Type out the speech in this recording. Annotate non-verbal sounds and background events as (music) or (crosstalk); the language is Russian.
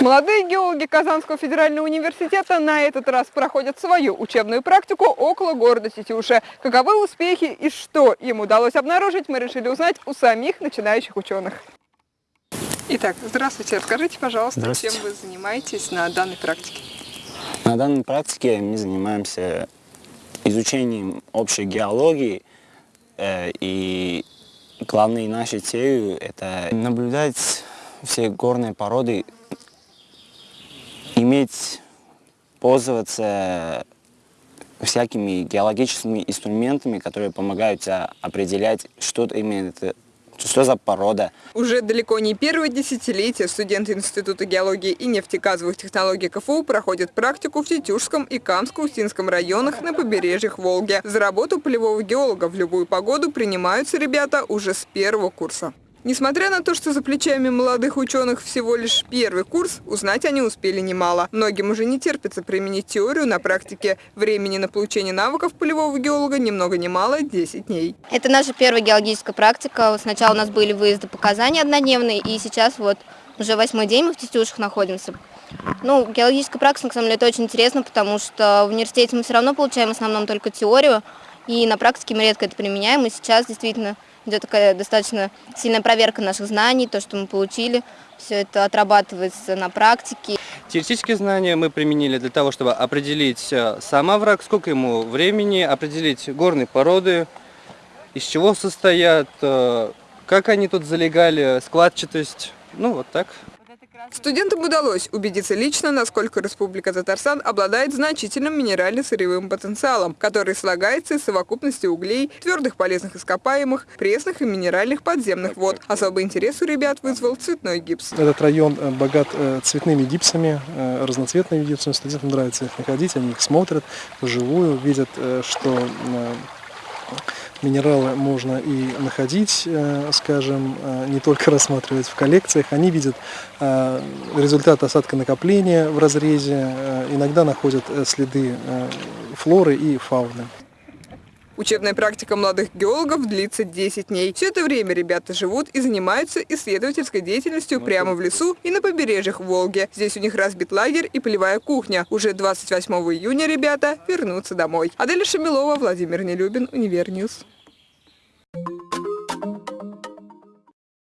Молодые геологи Казанского федерального университета на этот раз проходят свою учебную практику около города Тетюша. Каковы успехи и что им удалось обнаружить, мы решили узнать у самих начинающих ученых. Итак, здравствуйте. Расскажите, пожалуйста, чем Здравствуйте. вы занимаетесь на данной практике? На данной практике мы занимаемся изучением общей геологии, э, и главной нашей целью это наблюдать все горные породы, иметь, пользоваться всякими геологическими инструментами, которые помогают а, определять, что именно это, что за порода. Уже далеко не первое десятилетие студенты Института геологии и нефтегазовых технологий КФУ проходят практику в Тетюшском и Камско-Устинском районах на побережьях Волги. За работу полевого геолога в любую погоду принимаются ребята уже с первого курса. Несмотря на то, что за плечами молодых ученых всего лишь первый курс, узнать они успели немало. Многим уже не терпится применить теорию на практике. Времени на получение навыков полевого геолога ни много ни мало – 10 дней. Это наша первая геологическая практика. Сначала у нас были выезды показания однодневные, и сейчас вот уже восьмой день мы в Тетюшах находимся. Ну, геологическая практика, на самом деле, это очень интересно, потому что в университете мы все равно получаем в основном только теорию, и на практике мы редко это применяем, и сейчас действительно идет такая достаточно сильная проверка наших знаний, то, что мы получили, все это отрабатывается на практике. Теоретические знания мы применили для того, чтобы определить э, сам овраг, сколько ему времени, определить горные породы, из чего состоят, э, как они тут залегали, складчатость, ну вот так. Студентам удалось убедиться лично, насколько Республика Татарстан обладает значительным минерально-сырьевым потенциалом, который слагается из совокупности углей, твердых полезных ископаемых, пресных и минеральных подземных вод. Особый интерес у ребят вызвал цветной гипс. Этот район э, богат э, цветными гипсами, э, разноцветными гипсами. Студентам нравится их находить, они их смотрят вживую, видят, что минералы можно и находить, э, скажем, э, не только (laughs) рассматривать в коллекциях. Они видят э, результат осадконакопления в разрезе, иногда находят следы флоры и фауны. Учебная практика молодых геологов длится 10 дней. Все это время ребята живут и занимаются исследовательской деятельностью прямо в лесу и на побережьях Волги. Здесь у них разбит лагерь и полевая кухня. Уже 28 июня ребята вернутся домой. Аделя Шамилова, Владимир Нелюбин, Univer News.